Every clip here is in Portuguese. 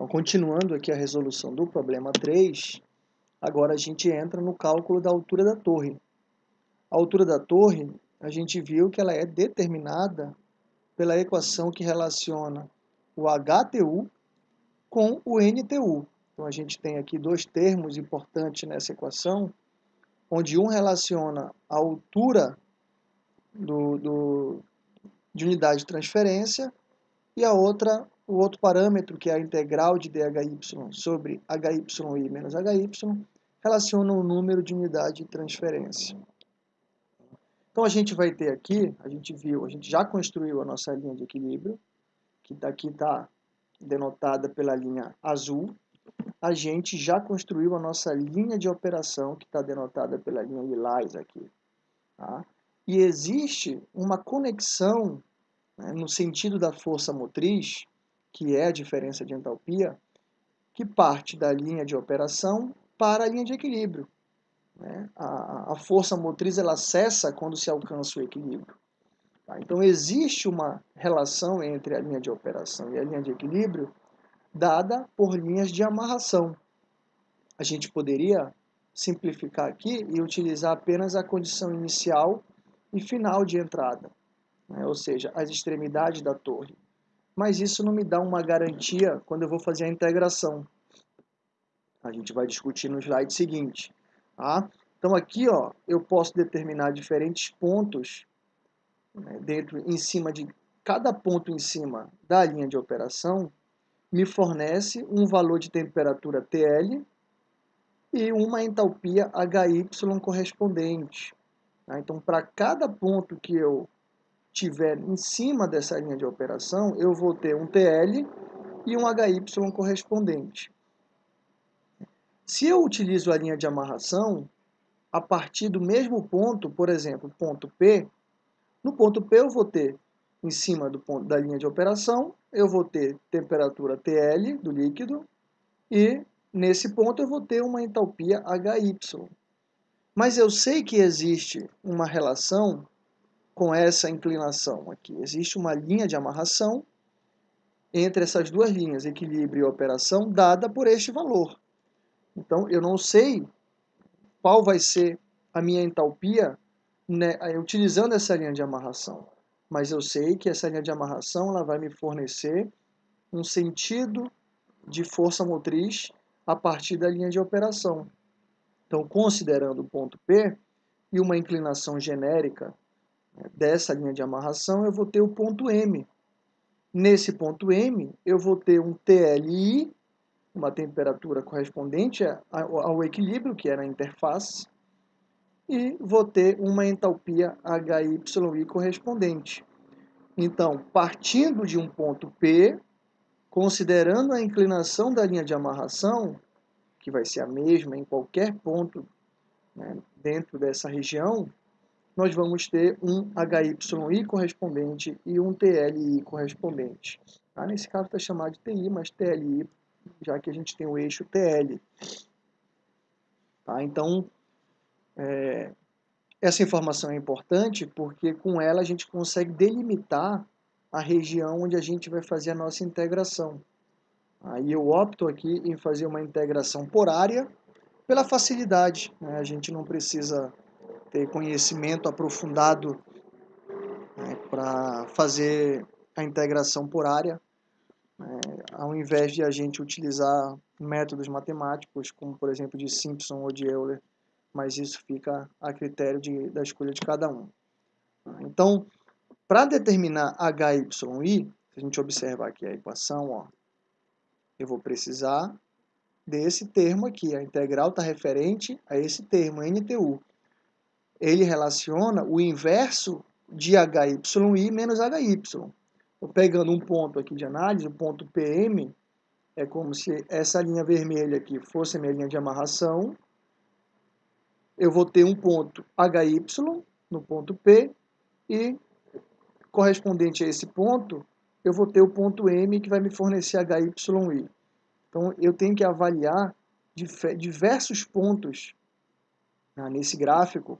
Então, continuando aqui a resolução do problema 3, agora a gente entra no cálculo da altura da torre. A altura da torre, a gente viu que ela é determinada pela equação que relaciona o HTU com o NTU. Então, a gente tem aqui dois termos importantes nessa equação, onde um relaciona a altura do, do, de unidade de transferência e a outra, o outro parâmetro, que é a integral de dhy sobre hy menos hy, relaciona o número de unidade de transferência. Então a gente vai ter aqui, a gente viu, a gente já construiu a nossa linha de equilíbrio, que daqui está denotada pela linha azul. A gente já construiu a nossa linha de operação, que está denotada pela linha lilás aqui. Tá? E existe uma conexão né, no sentido da força motriz, que é a diferença de entalpia, que parte da linha de operação para a linha de equilíbrio. Né? A, a, força motriz ela cessa quando se alcança o equilíbrio. Tá? Então existe uma relação entre a linha de operação e a linha de equilíbrio dada por linhas de amarração. A gente poderia simplificar aqui e utilizar apenas a condição inicial e final de entrada né? ou seja, as extremidades da torre. Mas isso não me dá uma garantia quando eu vou fazer a integração. A gente vai discutir no slide seguinte. Tá? Então aqui ó, eu posso determinar diferentes pontos né, dentro, em cima de cada ponto em cima da linha de operação me fornece um valor de temperatura TL e uma entalpia HY correspondente. Tá? Então, para cada ponto que eu tiver em cima dessa linha de operação, eu vou ter um TL e um HY correspondente. Se eu utilizo a linha de amarração, a partir do mesmo ponto, por exemplo, ponto P, no ponto P eu vou ter, em cima do ponto da linha de operação, eu vou ter temperatura TL do líquido e nesse ponto eu vou ter uma entalpia HY. Mas eu sei que existe uma relação com essa inclinação aqui. Existe uma linha de amarração entre essas duas linhas, equilíbrio e operação, dada por este valor. Então, eu não sei qual vai ser a minha entalpia né, utilizando essa linha de amarração, mas eu sei que essa linha de amarração ela vai me fornecer um sentido de força motriz a partir da linha de operação. Então, considerando o ponto P e uma inclinação genérica dessa linha de amarração, eu vou ter o ponto M. Nesse ponto M, eu vou ter um TLI, uma temperatura correspondente ao equilíbrio, que era a interface, e vou ter uma entalpia HYI correspondente. Então, partindo de um ponto P, considerando a inclinação da linha de amarração, que vai ser a mesma em qualquer ponto né, dentro dessa região, nós vamos ter um HYI correspondente e um TLI correspondente. Tá? Nesse caso está chamado de TI, mas TLI, já que a gente tem o eixo TL. Tá? Então, é, essa informação é importante porque com ela a gente consegue delimitar a região onde a gente vai fazer a nossa integração. Aí eu opto aqui em fazer uma integração por área pela facilidade. Né? A gente não precisa ter conhecimento aprofundado né, para fazer a integração por área, né, ao invés de a gente utilizar métodos matemáticos, como por exemplo de Simpson ou de Euler, mas isso fica a critério de, da escolha de cada um. Então, para determinar HYI, se a gente observar aqui a equação, ó, eu vou precisar desse termo aqui. A integral está referente a esse termo, NTU ele relaciona o inverso de HYI menos HY. Pegando um ponto aqui de análise, o ponto PM, é como se essa linha vermelha aqui fosse minha linha de amarração. Eu vou ter um ponto HY no ponto P e correspondente a esse ponto, eu vou ter o ponto M que vai me fornecer HYI. Então, eu tenho que avaliar diversos pontos né, nesse gráfico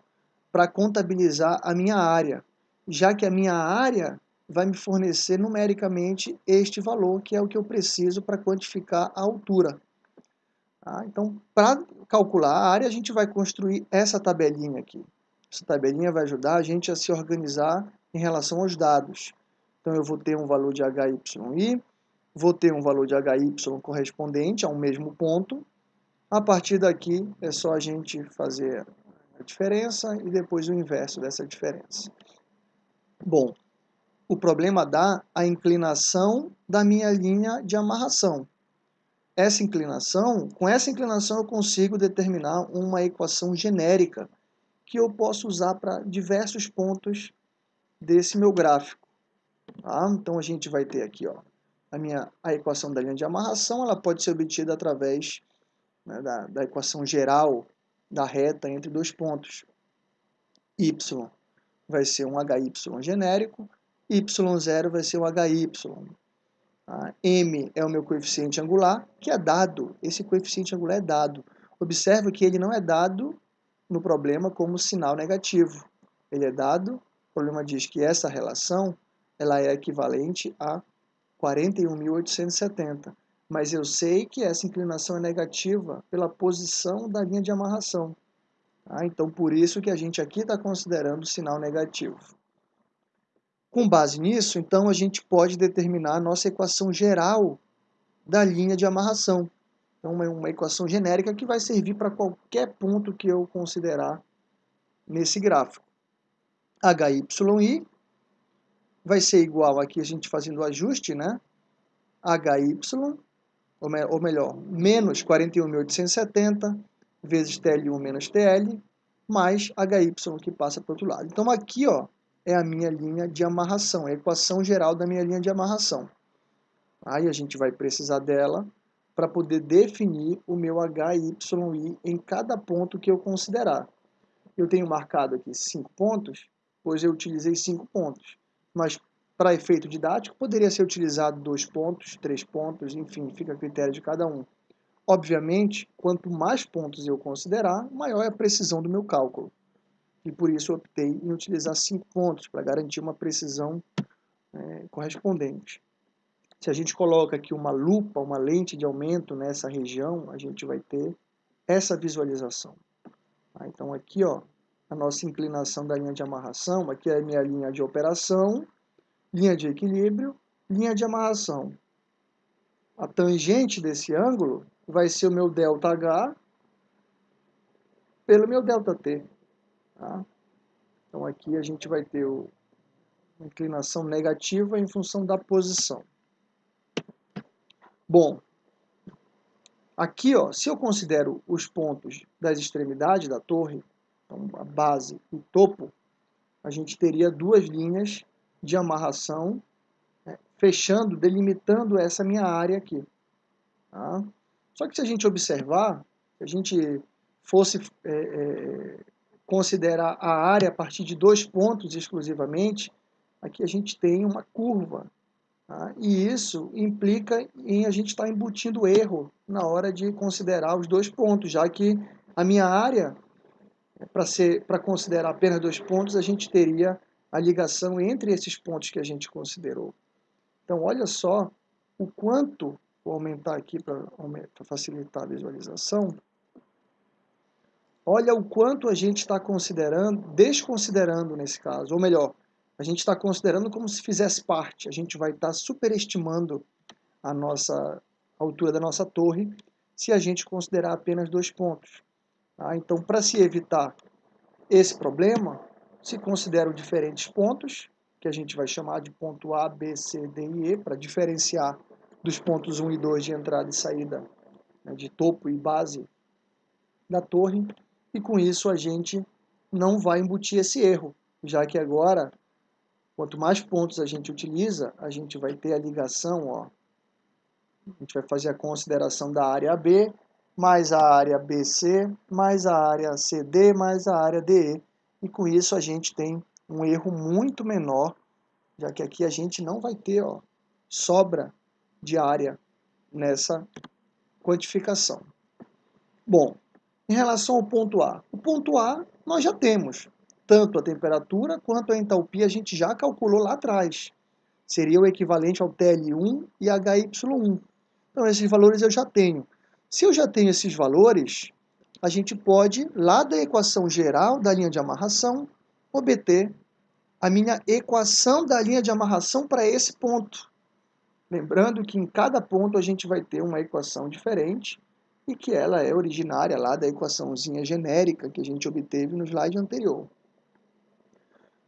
para contabilizar a minha área, já que a minha área vai me fornecer numericamente este valor, que é o que eu preciso para quantificar a altura. Tá? Então, para calcular a área, a gente vai construir essa tabelinha aqui. Essa tabelinha vai ajudar a gente a se organizar em relação aos dados. Então, eu vou ter um valor de HYI, vou ter um valor de HY correspondente a um mesmo ponto. A partir daqui, é só a gente fazer a diferença e depois o inverso dessa diferença. Bom, o problema dá a inclinação da minha linha de amarração. Essa inclinação, com essa inclinação eu consigo determinar uma equação genérica que eu posso usar para diversos pontos desse meu gráfico. Tá? Então a gente vai ter aqui ó, a, minha, a equação da linha de amarração, ela pode ser obtida através né, da, da equação geral da reta entre dois pontos. Y vai ser um HY genérico, Y0 vai ser um HY. Tá? M é o meu coeficiente angular, que é dado. Esse coeficiente angular é dado. Observe que ele não é dado no problema como sinal negativo. Ele é dado, o problema diz que essa relação ela é equivalente a 41.870. Mas eu sei que essa inclinação é negativa pela posição da linha de amarração. Tá? Então, por isso que a gente aqui está considerando sinal negativo. Com base nisso, então, a gente pode determinar a nossa equação geral da linha de amarração. Então, uma, uma equação genérica que vai servir para qualquer ponto que eu considerar nesse gráfico. HYI vai ser igual aqui a gente fazendo o ajuste, né? HY, ou, me, ou melhor, menos 41.870 vezes TL1 menos TL, mais HY que passa para o outro lado. Então aqui ó, é a minha linha de amarração, é a equação geral da minha linha de amarração. Aí a gente vai precisar dela para poder definir o meu HYI em cada ponto que eu considerar. Eu tenho marcado aqui cinco pontos, pois eu utilizei cinco pontos mas para efeito didático poderia ser utilizado dois pontos, três pontos, enfim, fica a critério de cada um. Obviamente, quanto mais pontos eu considerar, maior é a precisão do meu cálculo. E por isso optei em utilizar cinco pontos, para garantir uma precisão é, correspondente. Se a gente coloca aqui uma lupa, uma lente de aumento nessa região, a gente vai ter essa visualização. Tá? Então aqui, ó, a nossa inclinação da linha de amarração, aqui é a minha linha de operação, linha de equilíbrio, linha de amarração. A tangente desse ângulo vai ser o meu ΔH pelo meu ΔT. Tá? Então aqui a gente vai ter o, uma inclinação negativa em função da posição. Bom, aqui ó, se eu considero os pontos das extremidades da torre, então a base e topo, a gente teria duas linhas de amarração né, fechando, delimitando essa minha área aqui. Tá? Só que se a gente observar, se a gente fosse é, é, considerar a área a partir de dois pontos exclusivamente, aqui a gente tem uma curva. Tá? E isso implica em a gente estar tá embutindo erro na hora de considerar os dois pontos, já que a minha área para considerar apenas dois pontos, a gente teria a ligação entre esses pontos que a gente considerou. Então, olha só o quanto, vou aumentar aqui para facilitar a visualização, olha o quanto a gente está considerando, desconsiderando nesse caso, ou melhor, a gente está considerando como se fizesse parte, a gente vai estar tá superestimando a nossa a altura da nossa torre se a gente considerar apenas dois pontos. Tá? Então, para se evitar esse problema, se consideram diferentes pontos, que a gente vai chamar de ponto A, B, C, D e E, para diferenciar dos pontos 1 e 2 de entrada e saída, né, de topo e base da torre, e com isso a gente não vai embutir esse erro, já que agora, quanto mais pontos a gente utiliza, a gente vai ter a ligação, ó, a gente vai fazer a consideração da área B, mais a área BC, mais a área CD, mais a área DE. E com isso a gente tem um erro muito menor, já que aqui a gente não vai ter ó, sobra de área nessa quantificação. Bom, em relação ao ponto A. O ponto A nós já temos, tanto a temperatura quanto a entalpia a gente já calculou lá atrás. Seria o equivalente ao TL1 e HY1. Então, esses valores eu já tenho. Se eu já tenho esses valores, a gente pode, lá da equação geral da linha de amarração, obter a minha equação da linha de amarração para esse ponto. Lembrando que em cada ponto a gente vai ter uma equação diferente e que ela é originária lá da equaçãozinha genérica que a gente obteve no slide anterior.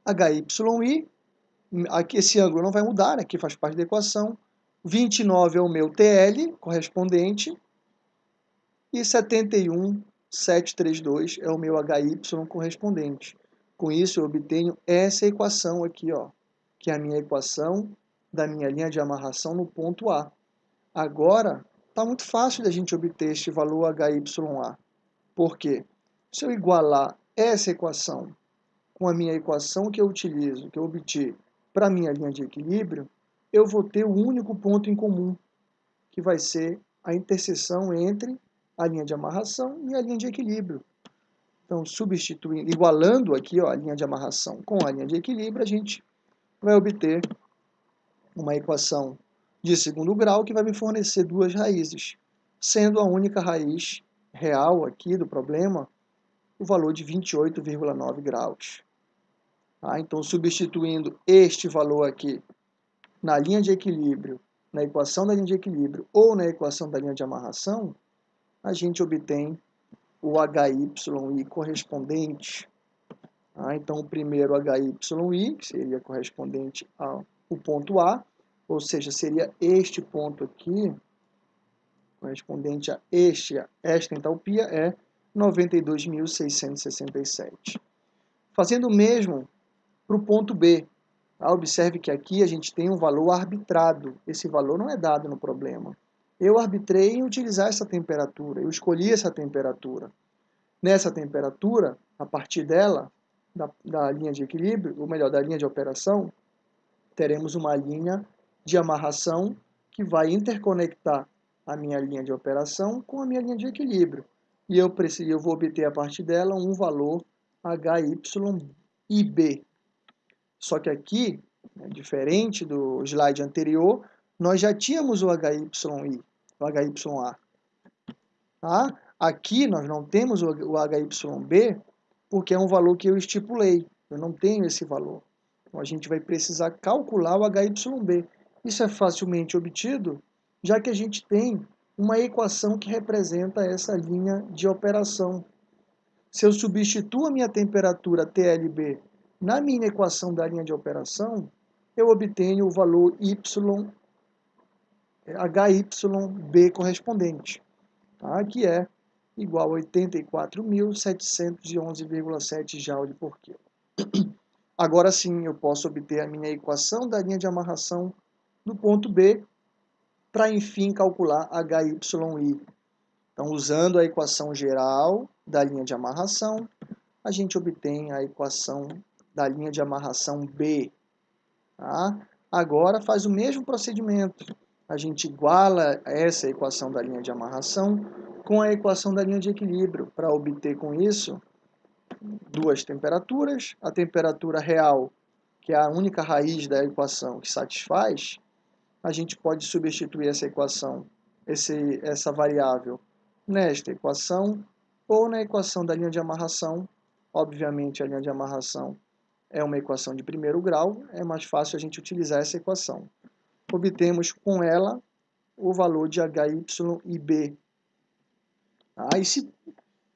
HYI, aqui esse ângulo não vai mudar, aqui faz parte da equação. 29 é o meu TL correspondente e 71,732 é o meu HY correspondente. Com isso eu obtenho essa equação aqui, ó, que é a minha equação da minha linha de amarração no ponto A. Agora, está muito fácil da gente obter este valor HYA. Por quê? Se eu igualar essa equação com a minha equação que eu utilizo, que eu obtive para a minha linha de equilíbrio, eu vou ter o único ponto em comum, que vai ser a interseção entre a linha de amarração e a linha de equilíbrio. Então, substituindo, igualando aqui ó, a linha de amarração com a linha de equilíbrio, a gente vai obter uma equação de segundo grau que vai me fornecer duas raízes, sendo a única raiz real aqui do problema o valor de 28,9 graus. Ah, então, substituindo este valor aqui na linha de equilíbrio, na equação da linha de equilíbrio ou na equação da linha de amarração, a gente obtém o HYI correspondente. Ah, então, o primeiro HYI, que seria correspondente ao ponto A, ou seja, seria este ponto aqui, correspondente a este, esta entalpia, é 92.667. Fazendo o mesmo para o ponto B. Ah, observe que aqui a gente tem um valor arbitrado. Esse valor não é dado no problema. Eu arbitrei em utilizar essa temperatura, eu escolhi essa temperatura. Nessa temperatura, a partir dela, da, da linha de equilíbrio, ou melhor, da linha de operação, teremos uma linha de amarração que vai interconectar a minha linha de operação com a minha linha de equilíbrio. E eu, preciso, eu vou obter a partir dela um valor HYIB. Só que aqui, né, diferente do slide anterior, nós já tínhamos o HYI, HYA. Tá? Aqui nós não temos o HYB porque é um valor que eu estipulei. Eu não tenho esse valor. Então a gente vai precisar calcular o HYB. Isso é facilmente obtido, já que a gente tem uma equação que representa essa linha de operação. Se eu substituo a minha temperatura TLB na minha equação da linha de operação, eu obtenho o valor y, HYB correspondente, tá? que é igual a 84.711,7 joule por quilo. Agora sim, eu posso obter a minha equação da linha de amarração do ponto B para, enfim, calcular HYI. Então, usando a equação geral da linha de amarração, a gente obtém a equação da linha de amarração B. Tá? Agora, faz o mesmo procedimento. A gente iguala essa equação da linha de amarração com a equação da linha de equilíbrio, para obter com isso duas temperaturas, a temperatura real, que é a única raiz da equação que satisfaz, a gente pode substituir essa equação, esse, essa variável, nesta equação ou na equação da linha de amarração. Obviamente, a linha de amarração é uma equação de primeiro grau, é mais fácil a gente utilizar essa equação. Obtemos com ela o valor de HY e B. Aí, se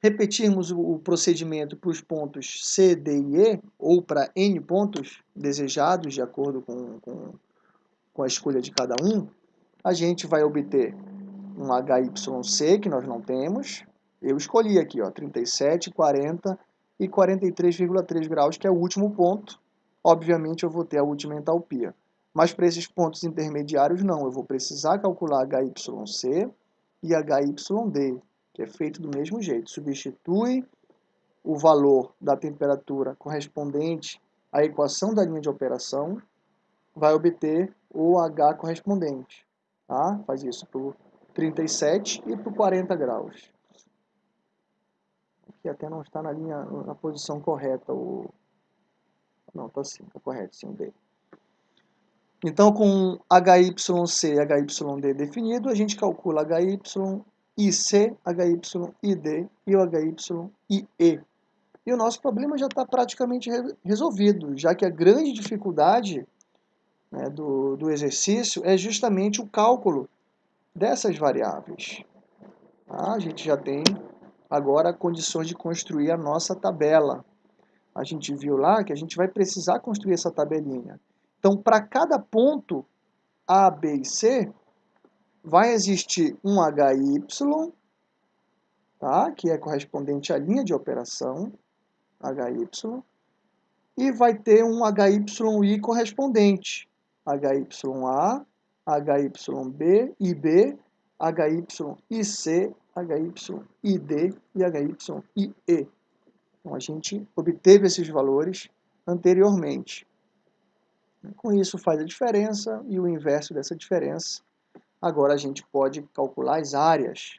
repetirmos o procedimento para os pontos C, D e E, ou para N pontos desejados, de acordo com, com com a escolha de cada um, a gente vai obter um HYC, que nós não temos. Eu escolhi aqui, ó, 37, 40 e 43,3 graus, que é o último ponto. Obviamente, eu vou ter a última entalpia. Mas para esses pontos intermediários, não. Eu vou precisar calcular HYC e HYD, que é feito do mesmo jeito. Substitui o valor da temperatura correspondente à equação da linha de operação, vai obter o H correspondente. Tá? Faz isso para o 37 e para o 40 graus. Aqui até não está na linha, na posição correta. O... Não, está sim, está correto, sim, o D. Então, com HYC e HYD definido, a gente calcula HYIC, HYID e o HYIE. E o nosso problema já está praticamente resolvido, já que a grande dificuldade né, do, do exercício é justamente o cálculo dessas variáveis. Tá? A gente já tem agora condições de construir a nossa tabela. A gente viu lá que a gente vai precisar construir essa tabelinha. Então, para cada ponto A, B e C, vai existir um HY, tá? que é correspondente à linha de operação, HY, e vai ter um HYI correspondente, HYA, HYB, IB, HYIC, HYID e HYIE. Então, a gente obteve esses valores anteriormente. Com isso faz a diferença e o inverso dessa diferença. Agora a gente pode calcular as áreas.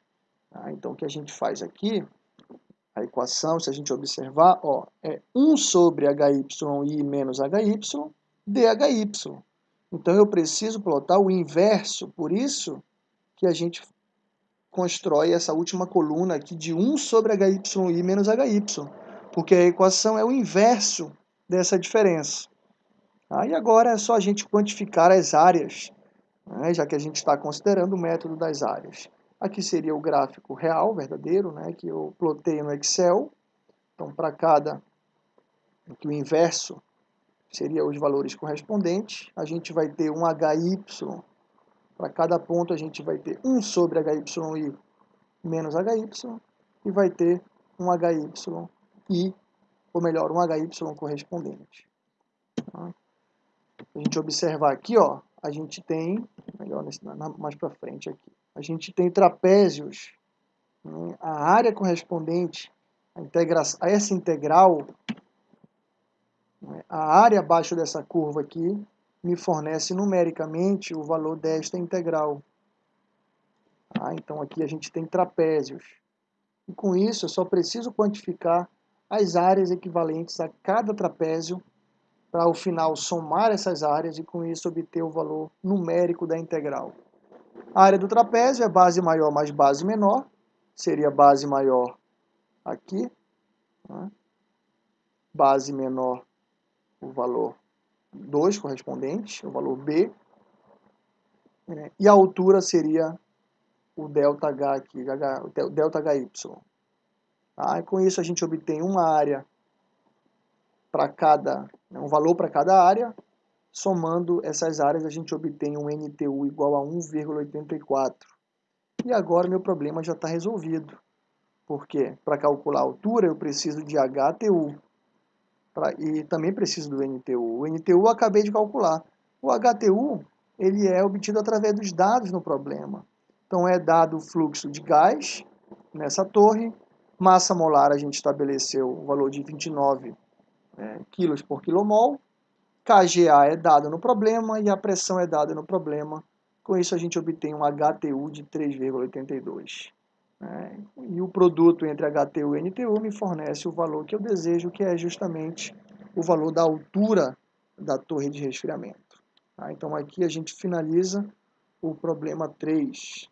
Tá? Então, o que a gente faz aqui, a equação, se a gente observar, ó, é 1 sobre HYI menos HY, DHY. Então, eu preciso plotar o inverso, por isso que a gente constrói essa última coluna aqui de 1 sobre HYI menos HY, porque a equação é o inverso dessa diferença. Aí agora é só a gente quantificar as áreas, né, já que a gente está considerando o método das áreas. Aqui seria o gráfico real, verdadeiro, né, que eu plotei no Excel. Então, para cada, o inverso seria os valores correspondentes. A gente vai ter um HY, para cada ponto a gente vai ter 1 sobre HYI menos HY, e vai ter um HYI, ou melhor, um HY correspondente. Tá? A gente observar aqui, ó, a gente tem, melhor nesse, mais para frente aqui, a gente tem trapézios, né? a área correspondente a, integra a essa integral, né? a área abaixo dessa curva aqui, me fornece numericamente o valor desta integral. Ah, então aqui a gente tem trapézios. E com isso eu só preciso quantificar as áreas equivalentes a cada trapézio para ao final somar essas áreas e com isso obter o valor numérico da integral. A área do trapézio é base maior mais base menor, seria base maior aqui, né? base menor o valor 2 correspondente, o valor B, né? e a altura seria o delta H aqui, o delta. Tá? E com isso a gente obtém uma área para cada, né, um valor para cada área, somando essas áreas a gente obtém um NTU igual a 1,84. E agora meu problema já está resolvido. Porque para calcular a altura eu preciso de HTU. Pra, e também preciso do NTU. O NTU eu acabei de calcular. O HTU ele é obtido através dos dados no problema. Então é dado o fluxo de gás nessa torre, massa molar a gente estabeleceu o valor de 29 é, quilos por quilomol. KGA é dado no problema e a pressão é dada no problema. Com isso a gente obtém um HTU de 3,82. É, e o produto entre HTU e NTU me fornece o valor que eu desejo, que é justamente o valor da altura da torre de resfriamento. Tá? Então aqui a gente finaliza o problema 3.